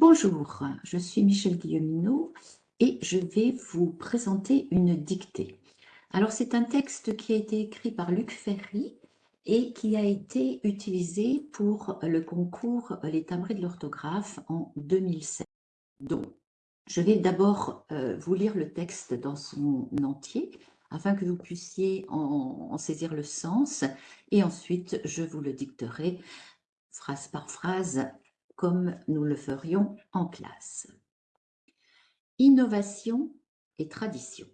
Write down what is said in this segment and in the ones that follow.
Bonjour, je suis Michel Guilleminot et je vais vous présenter une dictée. Alors c'est un texte qui a été écrit par Luc Ferry et qui a été utilisé pour le concours Les timbrés de l'orthographe en 2007. Donc, je vais d'abord euh, vous lire le texte dans son entier afin que vous puissiez en saisir le sens et ensuite je vous le dicterai phrase par phrase comme nous le ferions en classe. Innovation et tradition.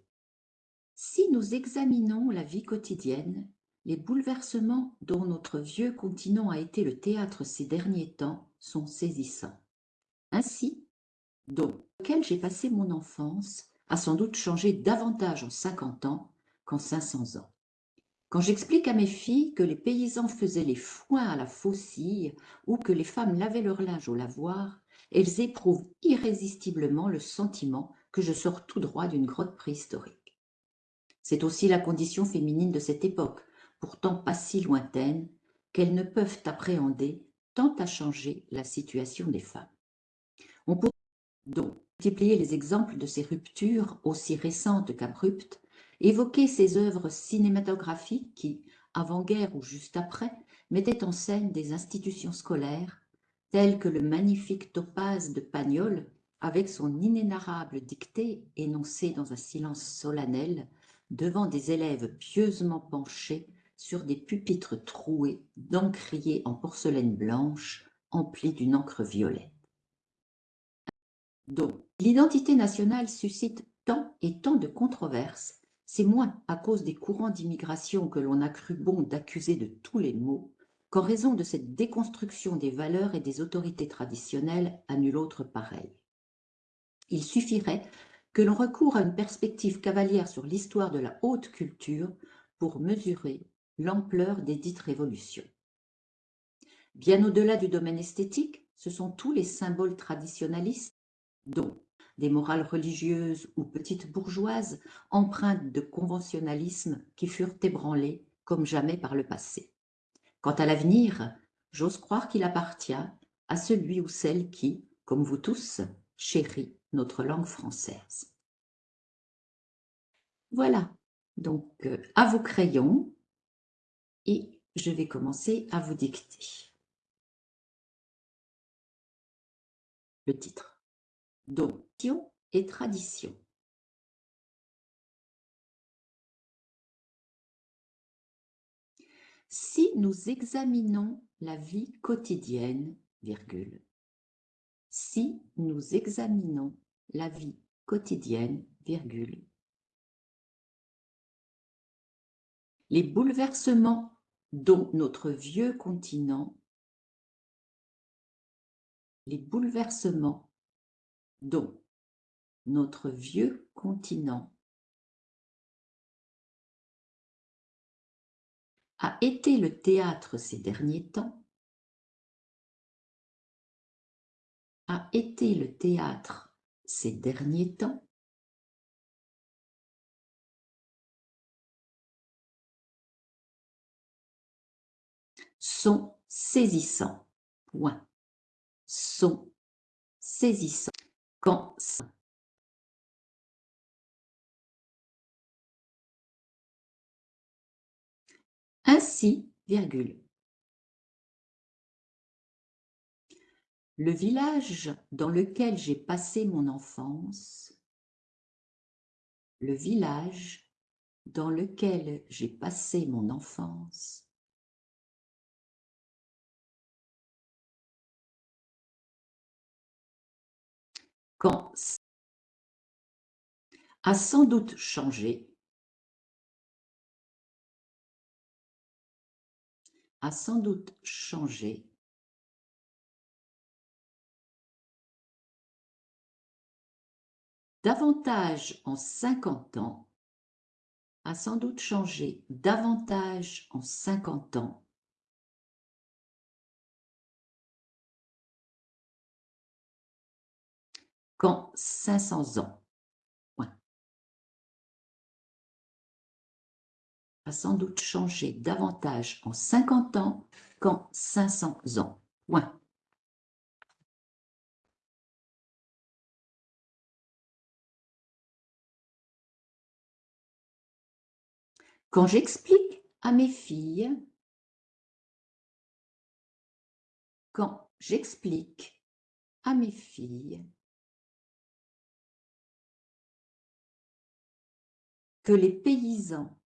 Si nous examinons la vie quotidienne, les bouleversements dont notre vieux continent a été le théâtre ces derniers temps sont saisissants. Ainsi, dont lequel j'ai passé mon enfance a sans doute changé davantage en 50 ans qu'en 500 ans. Quand j'explique à mes filles que les paysans faisaient les foins à la faucille ou que les femmes lavaient leur linge au lavoir, elles éprouvent irrésistiblement le sentiment que je sors tout droit d'une grotte préhistorique. C'est aussi la condition féminine de cette époque, pourtant pas si lointaine, qu'elles ne peuvent appréhender tant à changer la situation des femmes. On pourrait donc multiplier les exemples de ces ruptures aussi récentes qu'abruptes, évoquer ces œuvres cinématographiques qui, avant-guerre ou juste après, mettaient en scène des institutions scolaires, telles que le magnifique topaz de Pagnol, avec son inénarrable dictée énoncée dans un silence solennel, devant des élèves pieusement penchés sur des pupitres troués d'encriers en porcelaine blanche, emplis d'une encre violette. Donc, l'identité nationale suscite tant et tant de controverses c'est moins à cause des courants d'immigration que l'on a cru bon d'accuser de tous les maux qu'en raison de cette déconstruction des valeurs et des autorités traditionnelles à nul autre pareil. Il suffirait que l'on recourt à une perspective cavalière sur l'histoire de la haute culture pour mesurer l'ampleur des dites révolutions. Bien au-delà du domaine esthétique, ce sont tous les symboles traditionnalistes, dont des morales religieuses ou petites bourgeoises, empreintes de conventionnalisme qui furent ébranlées comme jamais par le passé. Quant à l'avenir, j'ose croire qu'il appartient à celui ou celle qui, comme vous tous, chérit notre langue française. Voilà, donc euh, à vos crayons, et je vais commencer à vous dicter. Le titre et tradition. Si nous examinons la vie quotidienne, virgule, si nous examinons la vie quotidienne, virgule, les bouleversements dont notre vieux continent, les bouleversements dont notre vieux continent a été le théâtre ces derniers temps, a été le théâtre ces derniers temps, sont saisissants. Point. Sont saisissants. Ainsi, virgule. Le village dans lequel j'ai passé mon enfance, le village dans lequel j'ai passé mon enfance, a sans doute changé, a sans doute changé davantage en 50 ans, a sans doute changé davantage en 50 ans qu'en 500 ans. Ça va sans doute changer davantage en 50 ans qu'en 500 ans. Quand j'explique à mes filles, quand j'explique à mes filles que les paysans,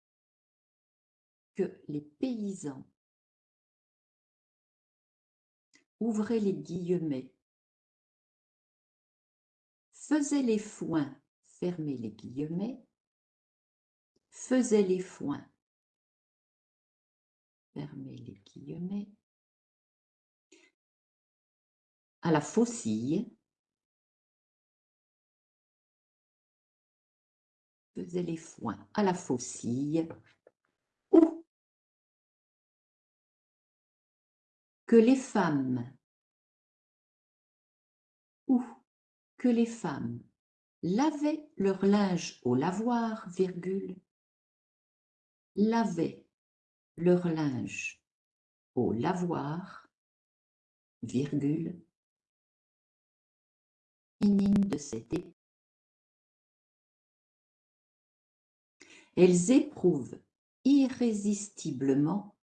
que les paysans, ouvrez les guillemets, faisaient les foins, fermez les guillemets, faisaient les foins, fermez les guillemets, à la faucille, les foins à la faucille, ou que les femmes, ou que les femmes lavaient leur linge au lavoir, virgule, lavaient leur linge au lavoir, virgule, de cette Elles éprouvent irrésistiblement,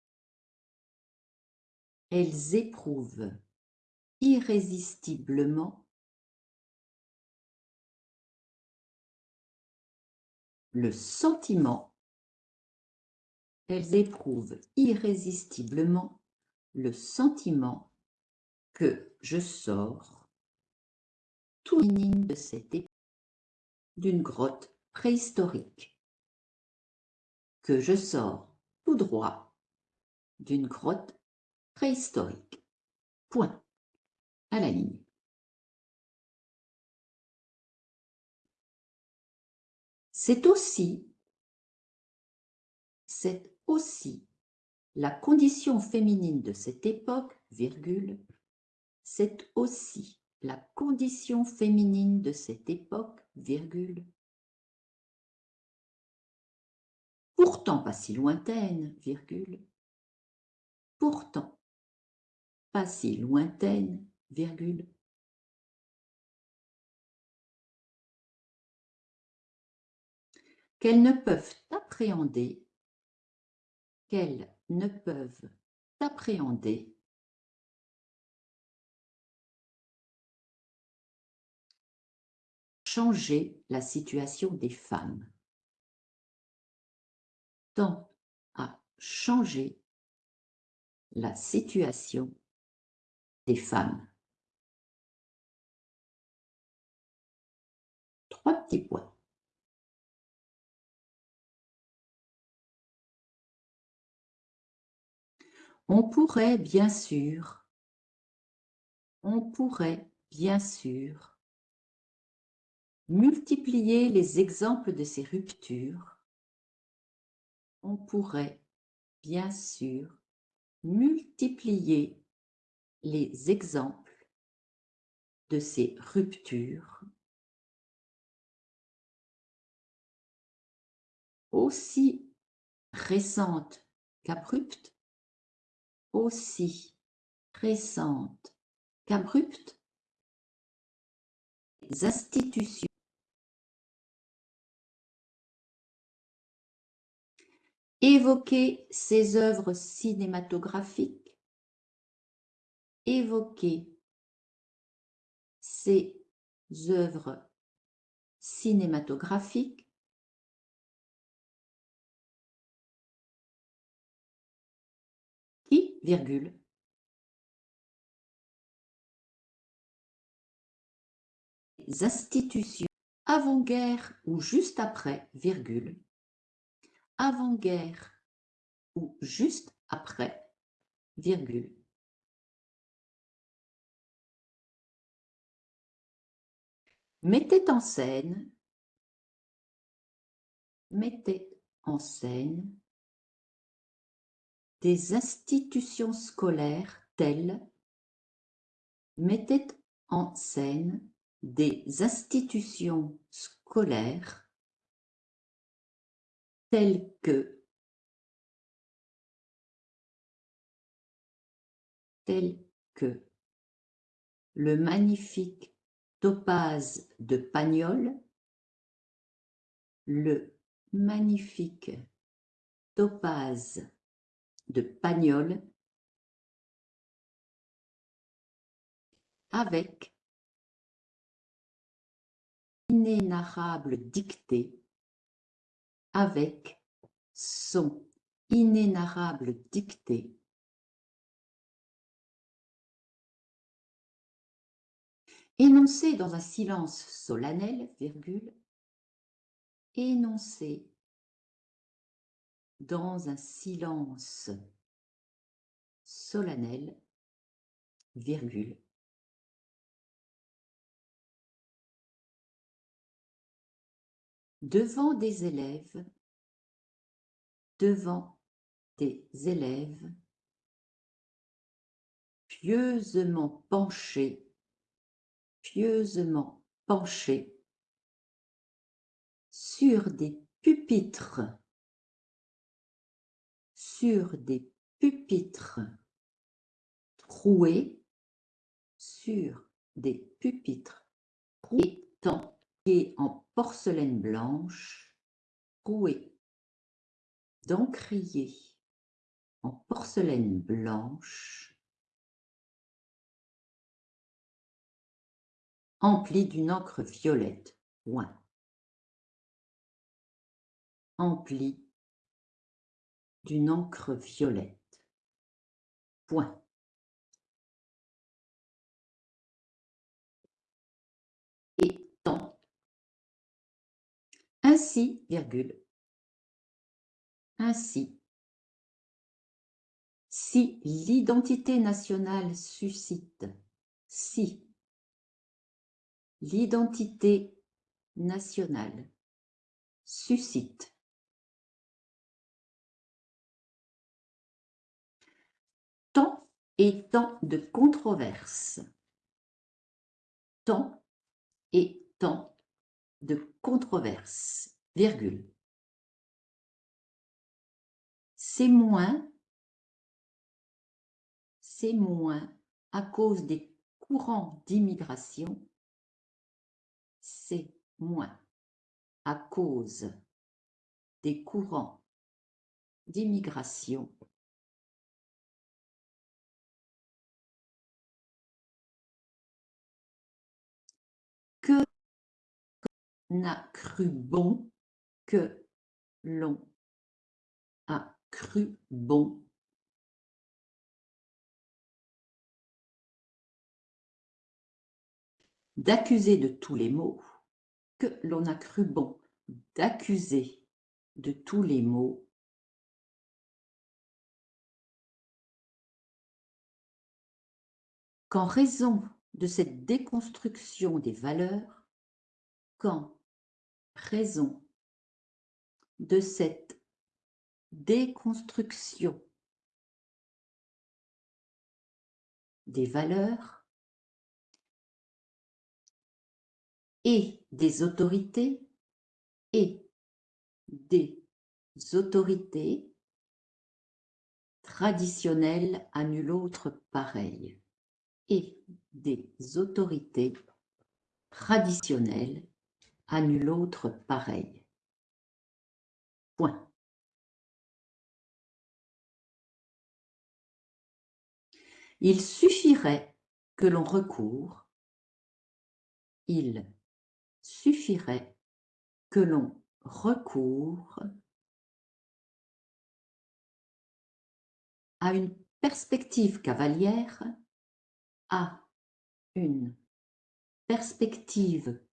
elles éprouvent irrésistiblement. Le sentiment, elles éprouvent irrésistiblement le sentiment que je sors tout de cette d'une grotte préhistorique que je sors tout droit d'une grotte préhistorique. Point. À la ligne. C'est aussi, c'est aussi la condition féminine de cette époque, virgule, c'est aussi la condition féminine de cette époque, virgule, pourtant pas si lointaine, virgule, pourtant pas si lointaine, virgule, qu'elles ne peuvent appréhender, qu'elles ne peuvent appréhender changer la situation des femmes tend à changer la situation des femmes. Trois petits points. On pourrait bien sûr, on pourrait bien sûr multiplier les exemples de ces ruptures on pourrait bien sûr multiplier les exemples de ces ruptures. Aussi récentes qu'abruptes, aussi récentes qu'abruptes, institutions évoquer ses œuvres cinématographiques, évoquer ses œuvres cinématographiques, qui, virgule, institutions avant-guerre ou juste après, virgule, avant-guerre ou juste après, virgule. Mettez en scène, mettez en scène des institutions scolaires telles, mettez en scène des institutions scolaires tels que. Tel que. Le magnifique topaz de Pagnol, le magnifique topaze de Pagnol. Avec inénarrable dictée, avec son inénarrable dictée, énoncé dans un silence solennel, virgule, énoncé dans un silence solennel, virgule, devant des élèves, devant des élèves, pieusement penchés, pieusement penchés, sur des pupitres sur des pupitres troués, sur des pupitres étant en porcelaine blanche, troués d'encrier en porcelaine blanche, empli d'une encre violette, point. Empli d'une encre violette. Point. Ainsi, virgule. Ainsi. Si l'identité nationale suscite, si l'identité nationale suscite tant et tant de controverses. Tant et tant de controverses, virgule. C'est moins, c'est moins à cause des courants d'immigration, c'est moins à cause des courants d'immigration n'a cru bon, que l'on a cru bon. D'accuser de tous les maux, que l'on a cru bon. D'accuser de tous les maux qu'en raison de cette déconstruction des valeurs raison de cette déconstruction des valeurs et des autorités et des autorités traditionnelles à nul autre pareil et des autorités traditionnelles à nul autre pareil. Il suffirait que l'on recourt, il suffirait que l'on recourt. À une perspective cavalière à une perspective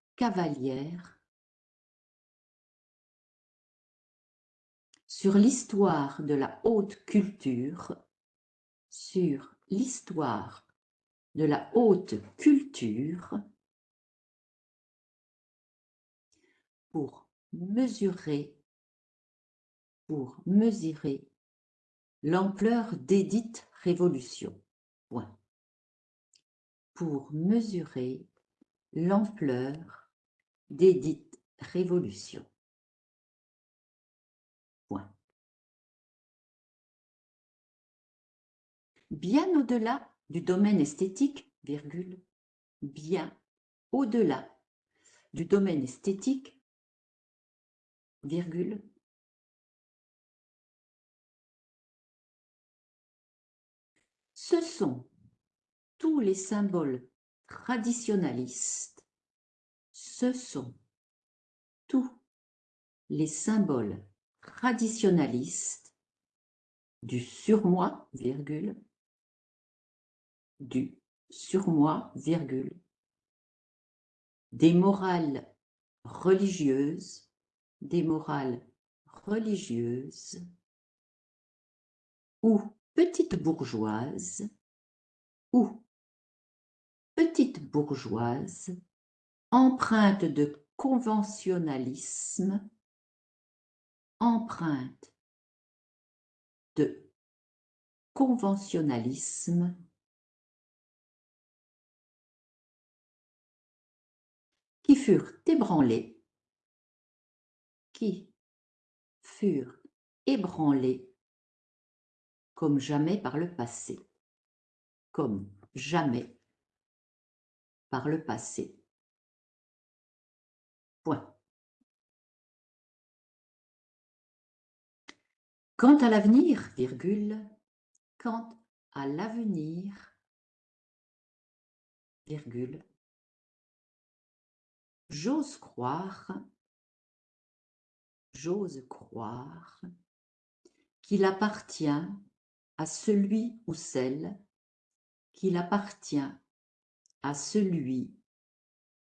sur l'histoire de la haute culture, sur l'histoire de la haute culture pour mesurer, pour mesurer l'ampleur d'édite révolution. Point pour mesurer l'ampleur desdites révolutions. Bien au-delà du domaine esthétique, virgule, bien au-delà du domaine esthétique, ce sont tous les symboles traditionalistes ce sont tous les symboles traditionnalistes du surmoi, virgule, du surmoi, virgule, des morales religieuses, des morales religieuses ou petites bourgeoises ou petites bourgeoises empreintes de conventionnalisme, empreinte de conventionnalisme. Qui furent ébranlés, qui furent ébranlés comme jamais par le passé, comme jamais par le passé. Quant à l'avenir, virgule, quant à l'avenir, virgule, j'ose croire, j'ose croire qu'il appartient à celui ou celle qu'il appartient à celui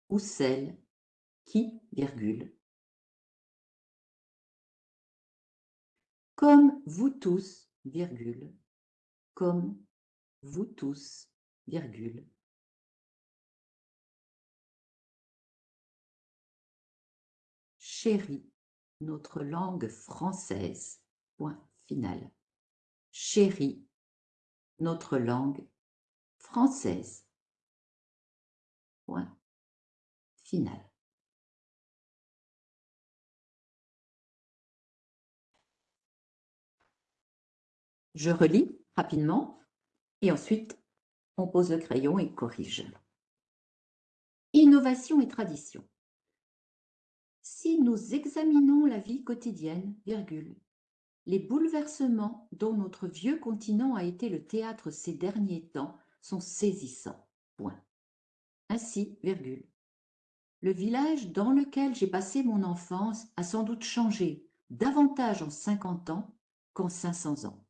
ou celle qui, virgule, comme vous tous, virgule, comme vous tous, virgule, chérie notre langue française, point final chérie notre langue française. Point final. Je relis rapidement et ensuite on pose le crayon et corrige. Innovation et tradition. Si nous examinons la vie quotidienne, virgule, les bouleversements dont notre vieux continent a été le théâtre ces derniers temps sont saisissants. Ainsi, virgule. Le village dans lequel j'ai passé mon enfance a sans doute changé davantage en 50 ans qu'en 500 ans.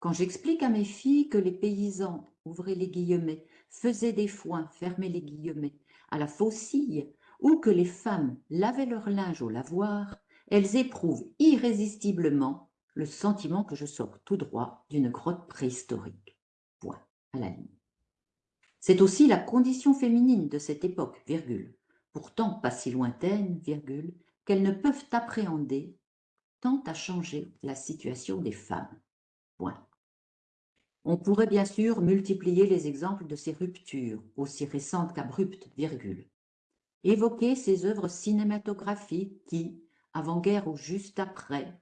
Quand j'explique à mes filles que les paysans, ouvrez les guillemets, faisaient des foins, fermez les guillemets, à la faucille, ou que les femmes lavaient leur linge au lavoir, elles éprouvent irrésistiblement le sentiment que je sors tout droit d'une grotte préhistorique. Point à la ligne. C'est aussi la condition féminine de cette époque, pourtant pas si lointaine, qu'elles ne peuvent appréhender tant à changer la situation des femmes. On pourrait bien sûr multiplier les exemples de ces ruptures, aussi récentes qu'abruptes, virgule. Évoquer ces œuvres cinématographiques qui, avant-guerre ou juste après,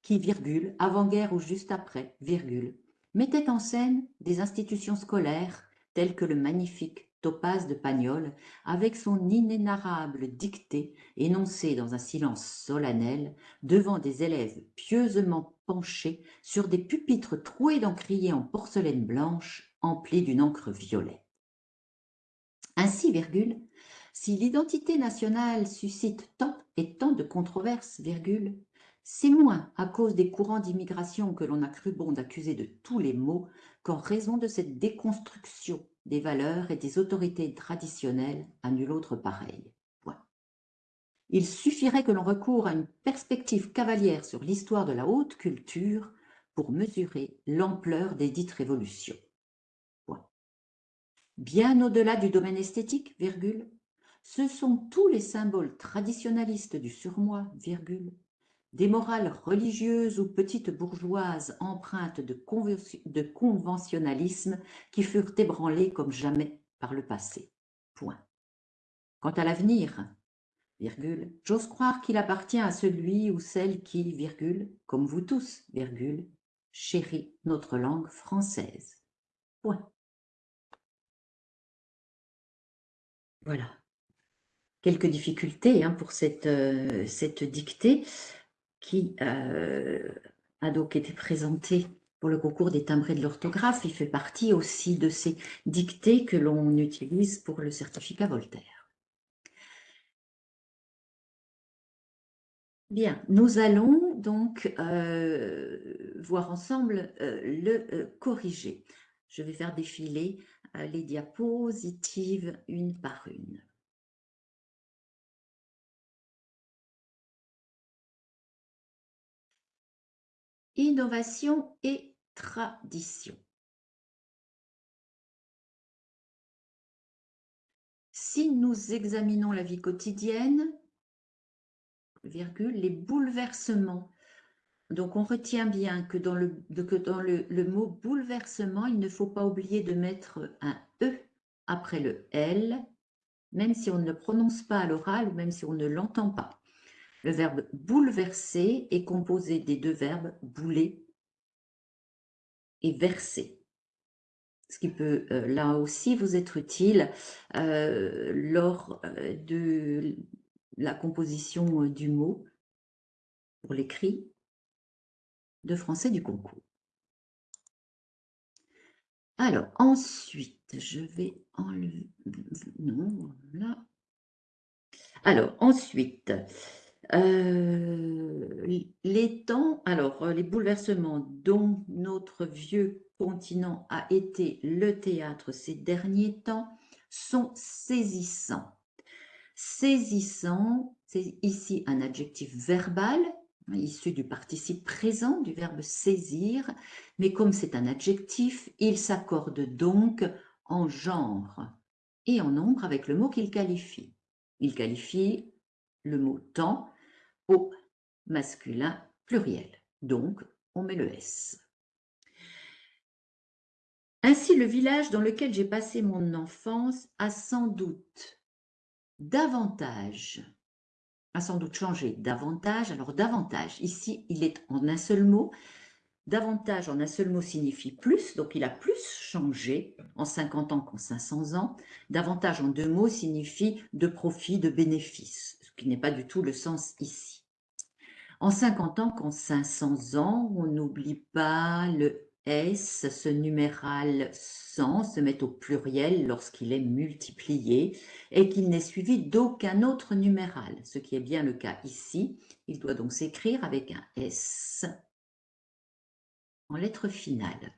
qui, virgule, avant-guerre ou juste après, virgule, mettait en scène des institutions scolaires telles que le magnifique Topaz de Pagnol, avec son inénarrable dictée énoncée dans un silence solennel devant des élèves pieusement penchés sur des pupitres troués d'encriers en porcelaine blanche emplis d'une encre violette. Ainsi, virgule, si l'identité nationale suscite tant et tant de controverses, virgule, c'est moins à cause des courants d'immigration que l'on a cru bon d'accuser de tous les maux qu'en raison de cette déconstruction des valeurs et des autorités traditionnelles à nul autre pareil. Il suffirait que l'on recourt à une perspective cavalière sur l'histoire de la haute culture pour mesurer l'ampleur des dites révolutions. Bien au-delà du domaine esthétique, ce sont tous les symboles traditionnalistes du surmoi, virgule, des morales religieuses ou petites bourgeoises empreintes de, conventionnalisme qui furent ébranlées comme jamais par le passé. Point. Quant à l'avenir, j'ose croire qu'il appartient à celui ou celle qui, virgule, comme vous tous, chérit notre langue française. Point. Voilà quelques difficultés hein, pour cette, euh, cette dictée qui euh, a donc été présentée pour le concours des timbrés de l'orthographe. Il fait partie aussi de ces dictées que l'on utilise pour le certificat Voltaire. Bien, nous allons donc euh, voir ensemble euh, le corriger. Je vais faire défiler les diapositives une par une. Innovation et tradition. Si nous examinons la vie quotidienne, les bouleversements, donc on retient bien que dans, le, que dans le, le mot bouleversement, il ne faut pas oublier de mettre un E après le L, même si on ne le prononce pas à l'oral ou même si on ne l'entend pas. Le verbe bouleverser est composé des deux verbes bouler et verser. Ce qui peut euh, là aussi vous être utile euh, lors euh, de la composition du mot pour l'écrit de français du concours. Alors, ensuite, je vais enlever... Non, là. Alors, ensuite, euh, les temps, alors euh, les bouleversements dont notre vieux continent a été le théâtre ces derniers temps sont saisissants. Saisissant, c'est ici un adjectif verbal issu du participe présent du verbe saisir, mais comme c'est un adjectif, il s'accorde donc en genre et en nombre avec le mot qu'il qualifie. Il qualifie le mot temps au masculin pluriel. Donc, on met le S. Ainsi, le village dans lequel j'ai passé mon enfance a sans doute davantage, a sans doute changé davantage. Alors, davantage, ici, il est en un seul mot. Davantage en un seul mot signifie plus, donc il a plus changé en 50 ans qu'en 500 ans. Davantage en deux mots signifie de profit, de bénéfice, ce n'est pas du tout le sens ici. En 50 ans qu'en 500 ans, on n'oublie pas le S, ce numéral 100 se met au pluriel lorsqu'il est multiplié et qu'il n'est suivi d'aucun autre numéral, ce qui est bien le cas ici. Il doit donc s'écrire avec un S en lettre finale.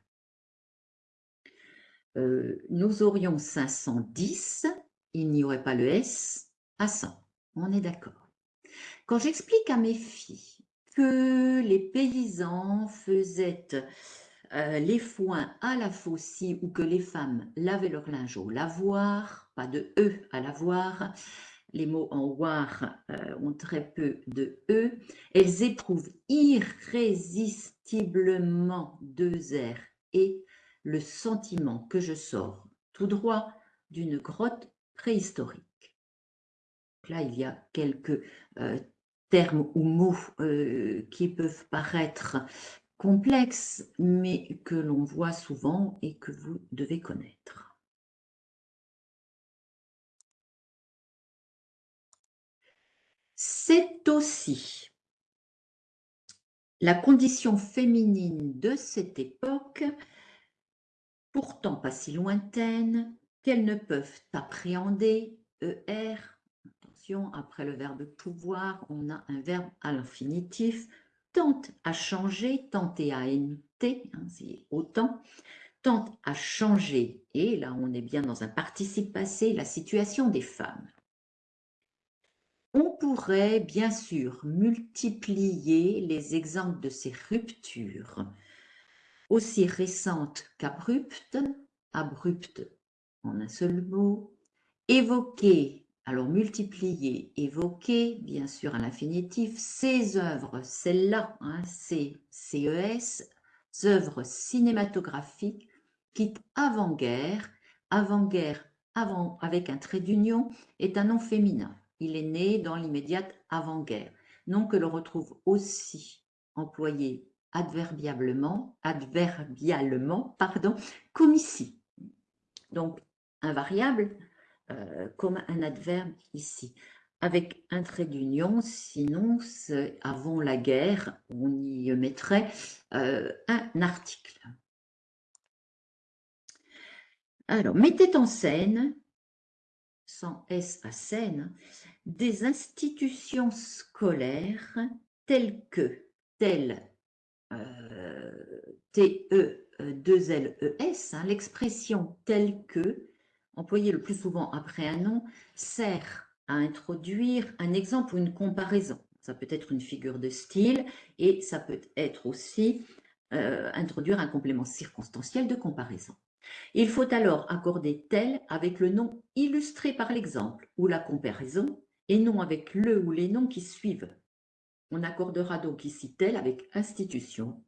Euh, nous aurions 510, il n'y aurait pas le S à 100. On est d'accord. Quand j'explique à mes filles que les paysans faisaient euh, les foins à la faucille ou que les femmes lavaient leur linge au lavoir, pas de E à lavoir, les mots en war euh, ont très peu de E, elles éprouvent irrésistiblement deux airs et le sentiment que je sors tout droit d'une grotte préhistorique. Là, il y a quelques euh, termes ou mots euh, qui peuvent paraître complexes, mais que l'on voit souvent et que vous devez connaître. C'est aussi la condition féminine de cette époque, pourtant pas si lointaine, qu'elles ne peuvent appréhender, ER, après le verbe pouvoir, on a un verbe à l'infinitif, tente à changer, tenter à t hein, c'est autant, tente à changer, et là on est bien dans un participe passé, la situation des femmes. On pourrait bien sûr multiplier les exemples de ces ruptures, aussi récentes qu'abruptes, abruptes en un seul mot, évoquer alors, multiplier, évoquer, bien sûr, à l'infinitif, ces œuvres, celles-là, hein, ces CES, œuvres cinématographiques, qui avant-guerre, avant-guerre, avant, avec un trait d'union, est un nom féminin. Il est né dans l'immédiate avant-guerre. Nom que l'on retrouve aussi employé adverbiablement, adverbialement, pardon, comme ici. Donc, invariable, euh, comme un adverbe ici. avec un trait d'union, sinon avant la guerre, on y mettrait euh, un article. Alors, mettez en scène, sans S à scène, des institutions scolaires telles que, telles, euh, T-E-2-L-E-S, hein, l'expression telle que, employée le plus souvent après un nom, sert à introduire un exemple ou une comparaison. Ça peut être une figure de style et ça peut être aussi euh, introduire un complément circonstanciel de comparaison. Il faut alors accorder tel avec le nom illustré par l'exemple ou la comparaison et non avec le ou les noms qui suivent. On accordera donc ici tel avec institution,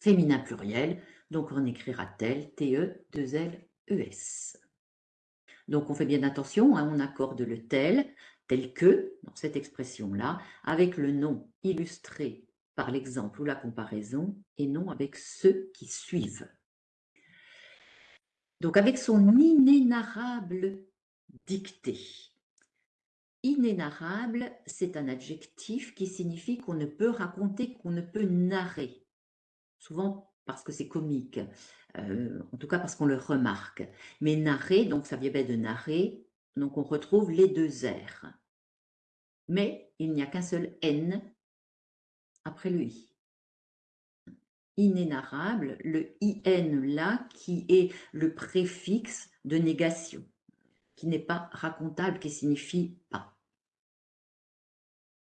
féminin pluriel, donc on écrira tel, T-E, 2-L-E-S. Donc, on fait bien attention, hein, on accorde le tel, tel que, dans cette expression-là, avec le nom illustré par l'exemple ou la comparaison, et non avec ceux qui suivent. Donc, avec son inénarrable dictée. Inénarrable, c'est un adjectif qui signifie qu'on ne peut raconter, qu'on ne peut narrer. Souvent parce que c'est comique. Euh, en tout cas parce qu'on le remarque. Mais narrer, donc ça vient de narrer, donc on retrouve les deux R. Mais il n'y a qu'un seul N après le I. Inénarrable, le IN là, qui est le préfixe de négation, qui n'est pas racontable, qui signifie pas.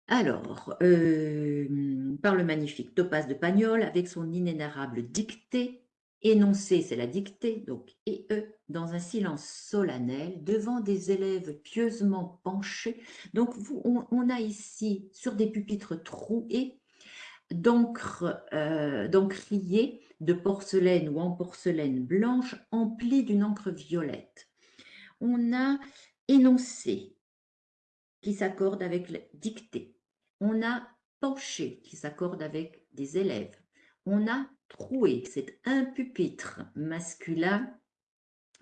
Alors, euh, par le magnifique Topaz de Pagnol, avec son inénarrable dictée, Énoncé, c'est la dictée, donc et e dans un silence solennel, devant des élèves pieusement penchés. Donc, on, a ici, sur des pupitres troués, d'encre euh, de porcelaine ou en porcelaine blanche, emplie d'une encre violette. On a énoncé, qui s'accorde avec dictée. On a penché, qui s'accorde avec des élèves. On a troué, c'est un pupitre masculin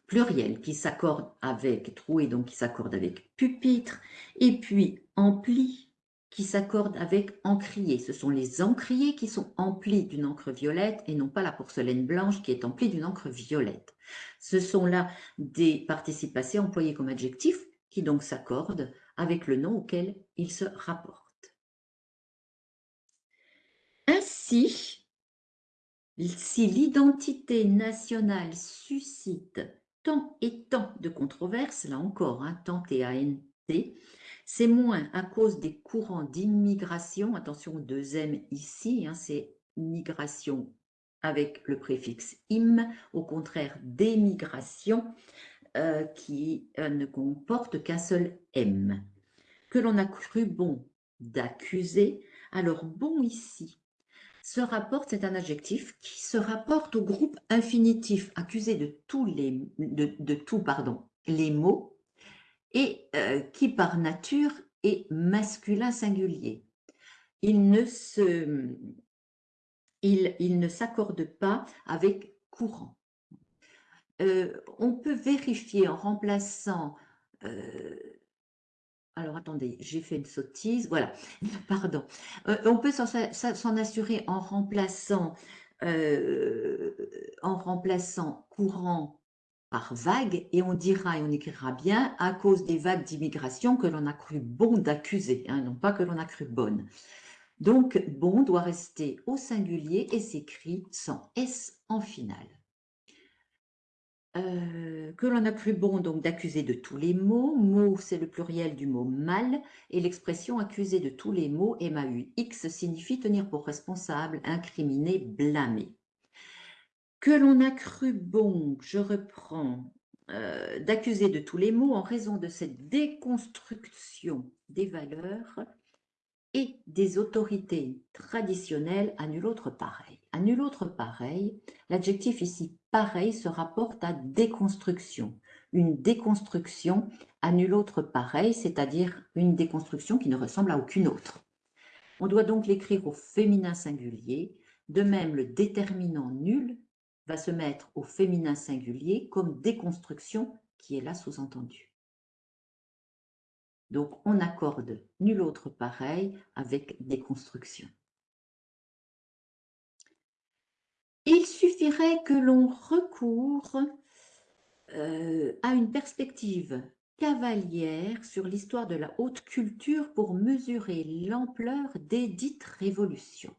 pluriel qui s'accorde avec troué, donc qui s'accorde avec pupitre, et puis ampli qui s'accorde avec encrier. Ce sont les encriers qui sont emplis d'une encre violette et non pas la porcelaine blanche qui est emplie d'une encre violette. Ce sont là des participes passés employés comme adjectifs qui donc s'accordent avec le nom auquel ils se rapportent. Si l'identité nationale suscite tant et tant de controverses, là encore, hein, tant et ANT, c'est moins à cause des courants d'immigration, attention deux M ici, hein, c'est migration avec le préfixe im, au contraire d'émigration euh, qui euh, ne comporte qu'un seul M. Que l'on a cru bon d'accuser, alors bon ici, se rapporte, c'est un adjectif qui se rapporte au groupe infinitif accusé de tous les, de, pardon, les mots et euh, qui par nature est masculin singulier. Il ne se, il, il ne s'accorde pas avec courant. Euh, on peut vérifier en remplaçant euh, alors attendez, j'ai fait une sottise, voilà, pardon. Euh, on peut s'en assurer en remplaçant, euh, en remplaçant courant par vague et on dira et on écrira bien à cause des vagues d'immigration que l'on a cru bon d'accuser, hein, non pas que l'on a cru bonne. Donc bon doit rester au singulier et s'écrit sans S en finale. Euh, que l'on a cru bon donc d'accuser de tous les mots. Mot, c'est le pluriel du mot mal, et l'expression accuser de tous les mots, M-A-U-X, signifie tenir pour responsable, incriminer, blâmer. Que l'on a cru bon, je reprends, euh, d'accuser de tous les mots en raison de cette déconstruction des valeurs et des autorités traditionnelles à nul autre pareil. À nul autre pareil, l'adjectif ici pareil se rapporte à déconstruction. Une déconstruction à nul autre pareil, c'est-à-dire une déconstruction qui ne ressemble à aucune autre. On doit donc l'écrire au féminin singulier. De même, le déterminant nul va se mettre au féminin singulier comme déconstruction qui est là sous-entendu. Donc, on accorde nul autre pareil avec des constructions. Il suffirait que l'on recourt euh, à une perspective cavalière sur l'histoire de la haute culture pour mesurer l'ampleur des dites révolutions.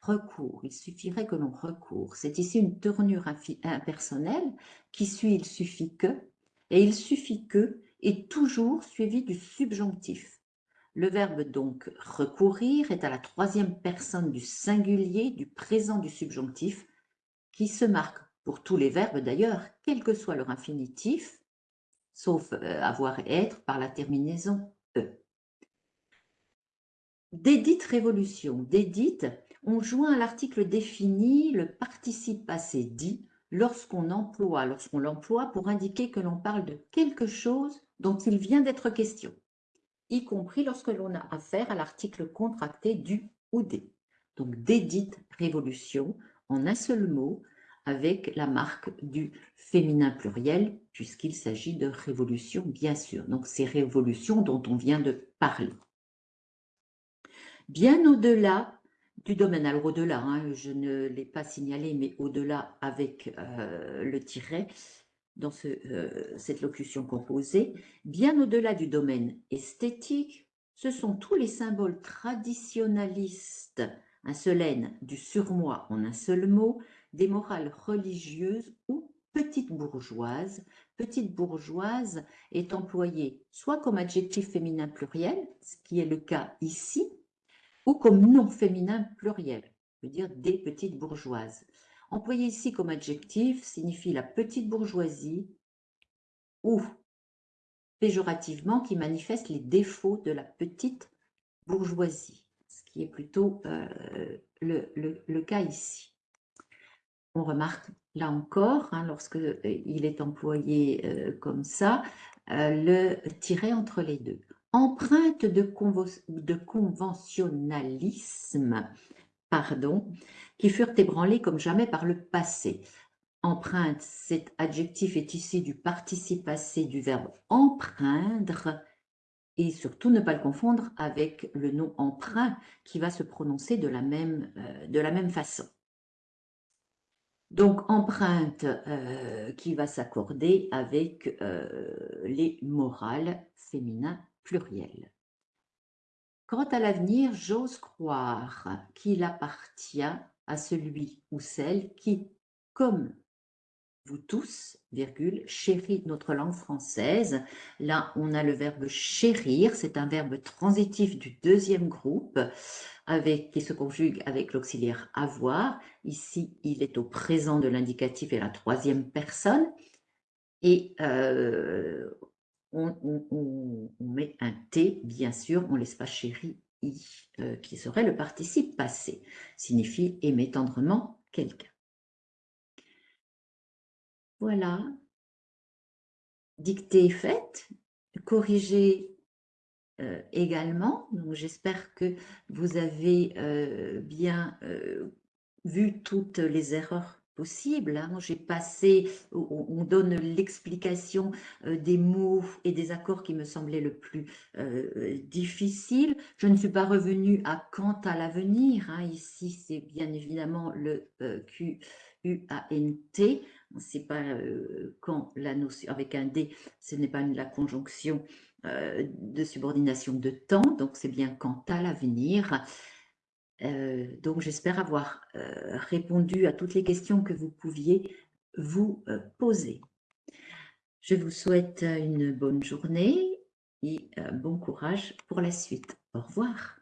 Recours, il suffirait que l'on recourt. C'est ici une tournure impersonnelle qui suit il suffit que, et il suffit que est toujours suivi du subjonctif. Le verbe donc recourir est à la troisième personne du singulier du présent du subjonctif qui se marque pour tous les verbes d'ailleurs, quel que soit leur infinitif, sauf euh, avoir et être par la terminaison E. Dédite révolution. Dédite, on joint à l'article défini le participe passé dit lorsqu'on emploie, lorsqu'on l'emploie pour indiquer que l'on parle de quelque chose dont il vient d'être question, y compris lorsque l'on a affaire à l'article contracté du ou des. Donc, dédite révolution, en un seul mot, avec la marque du féminin pluriel, puisqu'il s'agit de révolution, bien sûr. Donc, ces révolutions dont on vient de parler. Bien au-delà du domaine, alors au-delà, hein, je ne l'ai pas signalé, mais au-delà avec euh, le tiret, dans euh, cette locution composée, bien au-delà du domaine esthétique, ce sont tous les symboles traditionnalistes, un seul N, du surmoi en un seul mot, des morales religieuses ou petite bourgeoise. Petite bourgeoise est employée soit comme adjectif féminin pluriel, ce qui est le cas ici, ou comme nom féminin pluriel, veut dire des petites bourgeoises. Employé ici comme adjectif signifie la petite bourgeoisie ou péjorativement qui manifeste les défauts de la petite bourgeoisie, qui est plutôt euh, le cas ici on remarque là encore, hein, lorsque euh, il est employé euh, comme ça, le tiret entre les deux. Empreinte de, de conventionnalisme, pardon, qui furent ébranlées comme jamais par le passé. Empreinte, cet adjectif est issu du participe passé du verbe empreindre, et surtout ne pas le confondre avec le nom emprunt qui va se prononcer de la même, de la même façon. Donc, empreinte euh, qui va s'accorder avec euh, les morales féminins pluriels. Quant à l'avenir, j'ose croire qu'il appartient à celui ou celle qui, comme vous tous, virgule, chérit notre langue française. Là, on a le verbe chérir, c'est un verbe transitif du deuxième groupe avec, qui se conjugue avec l'auxiliaire avoir. Ici, il est au présent de l'indicatif et la troisième personne. Et euh, on, met un T, bien sûr, on laisse pas chéri I, euh, qui serait le participe passé, signifie aimer tendrement quelqu'un. Voilà, dictée faite, corriger euh, également. J'espère que vous avez euh, bien euh, vu toutes les erreurs possibles. Hein. J'ai passé, on donne l'explication des mots et des accords qui me semblaient le plus difficile. Je ne suis pas revenue à quant à l'avenir. Hein. Ici, c'est bien évidemment le Q U-A-N-T, c'est pas quand la notion avec un D, ce n'est pas la conjonction euh, de subordination de temps, donc c'est bien quant à l'avenir. Euh, donc j'espère avoir euh, répondu à toutes les questions que vous pouviez vous poser. Je vous souhaite une bonne journée et bon courage pour la suite. Au revoir.